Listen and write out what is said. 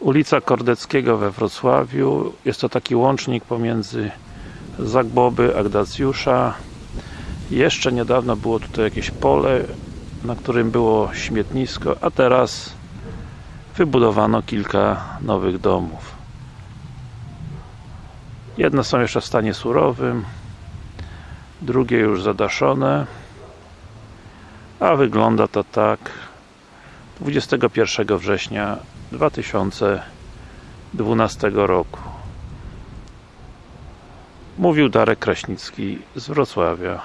ulica Kordeckiego we Wrocławiu. Jest to taki łącznik pomiędzy Zagłoby a Gdacjusza jeszcze niedawno było tutaj jakieś pole na którym było śmietnisko, a teraz wybudowano kilka nowych domów. Jedne są jeszcze w stanie surowym drugie już zadaszone a wygląda to tak 21 września 2012 roku. Mówił Darek Kraśnicki z Wrocławia